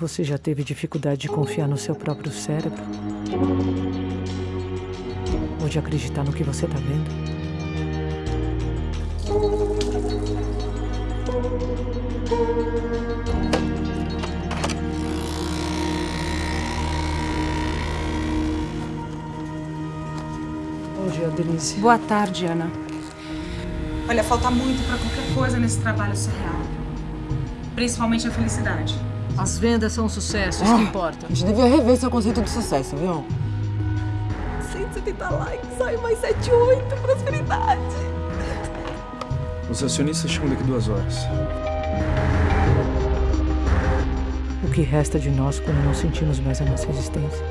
Você já teve dificuldade de confiar no seu próprio cérebro? Ou de acreditar no que você tá vendo? Bom dia, Denise. Boa tarde, Ana. Olha, falta muito pra qualquer coisa nesse trabalho ser real. Principalmente a felicidade. As vendas são um sucesso, isso que importa. A gente devia rever seu conceito de sucesso, viu? 170 likes, ai, mais 78, prosperidade. Os acionistas chegam daqui duas horas. O que resta de nós quando não sentimos mais a nossa existência?